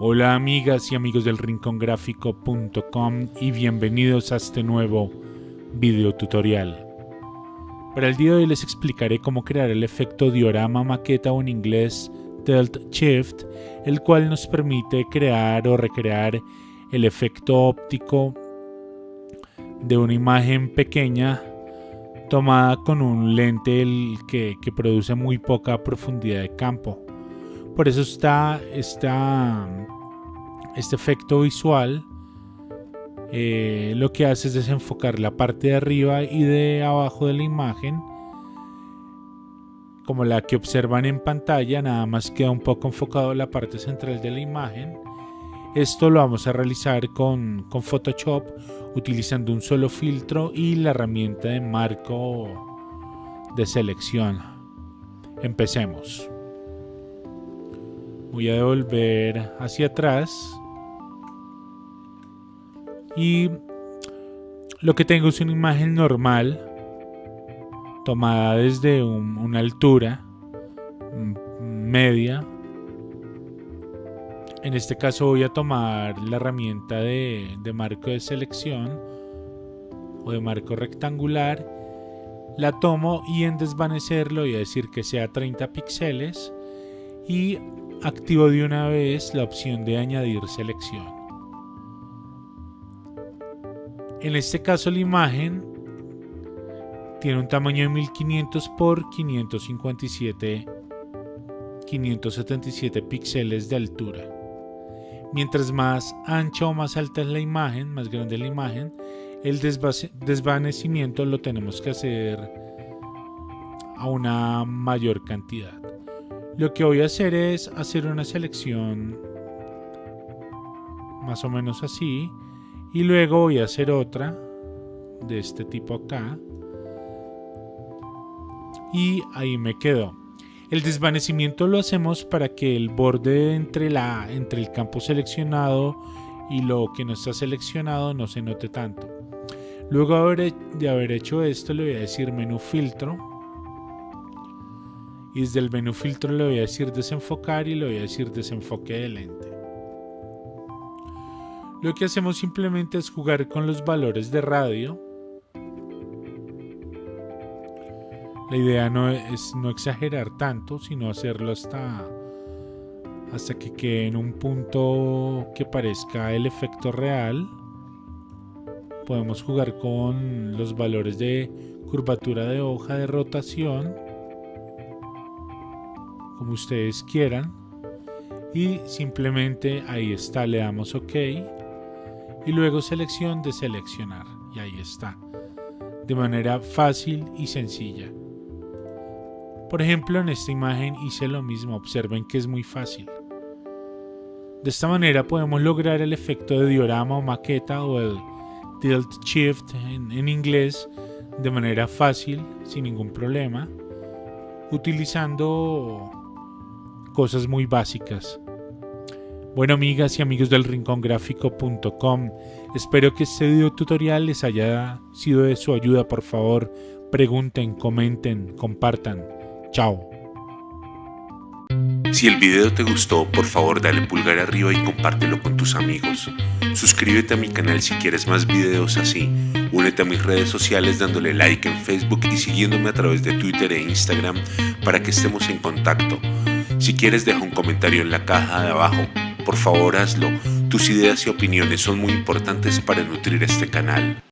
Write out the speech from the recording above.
Hola amigas y amigos del rincongráfico.com y bienvenidos a este nuevo video tutorial. Para el día de hoy les explicaré cómo crear el efecto diorama maqueta o en inglés Tilt Shift, el cual nos permite crear o recrear el efecto óptico de una imagen pequeña tomada con un lente que, que produce muy poca profundidad de campo. Por eso está, está este efecto visual. Eh, lo que hace es desenfocar la parte de arriba y de abajo de la imagen. Como la que observan en pantalla, nada más queda un poco enfocado la parte central de la imagen. Esto lo vamos a realizar con, con Photoshop utilizando un solo filtro y la herramienta de marco de selección. Empecemos voy a devolver hacia atrás y lo que tengo es una imagen normal tomada desde una altura media en este caso voy a tomar la herramienta de, de marco de selección o de marco rectangular la tomo y en desvanecerlo voy a decir que sea 30 píxeles y activo de una vez la opción de añadir selección. En este caso la imagen tiene un tamaño de 1500 por 557 577 píxeles de altura. Mientras más ancha o más alta es la imagen, más grande es la imagen, el desvanecimiento lo tenemos que hacer a una mayor cantidad. Lo que voy a hacer es hacer una selección más o menos así y luego voy a hacer otra de este tipo acá y ahí me quedo. El desvanecimiento lo hacemos para que el borde entre, la, entre el campo seleccionado y lo que no está seleccionado no se note tanto. Luego de haber hecho esto le voy a decir menú filtro y desde el menú filtro le voy a decir desenfocar y le voy a decir desenfoque de lente. Lo que hacemos simplemente es jugar con los valores de radio. La idea no es no exagerar tanto, sino hacerlo hasta, hasta que quede en un punto que parezca el efecto real. Podemos jugar con los valores de curvatura de hoja, de rotación como ustedes quieran y simplemente ahí está le damos ok y luego selección de seleccionar. Y ahí está. De manera fácil y sencilla. Por ejemplo en esta imagen hice lo mismo. Observen que es muy fácil. De esta manera podemos lograr el efecto de diorama o maqueta o el tilt shift en, en inglés de manera fácil sin ningún problema utilizando cosas muy básicas. Bueno amigas y amigos del rincongráfico.com, espero que este video tutorial les haya sido de su ayuda. Por favor, pregunten, comenten, compartan. Chao. Si el video te gustó, por favor dale pulgar arriba y compártelo con tus amigos. Suscríbete a mi canal si quieres más videos así. Únete a mis redes sociales dándole like en Facebook y siguiéndome a través de Twitter e Instagram para que estemos en contacto. Si quieres deja un comentario en la caja de abajo. Por favor hazlo. Tus ideas y opiniones son muy importantes para nutrir este canal.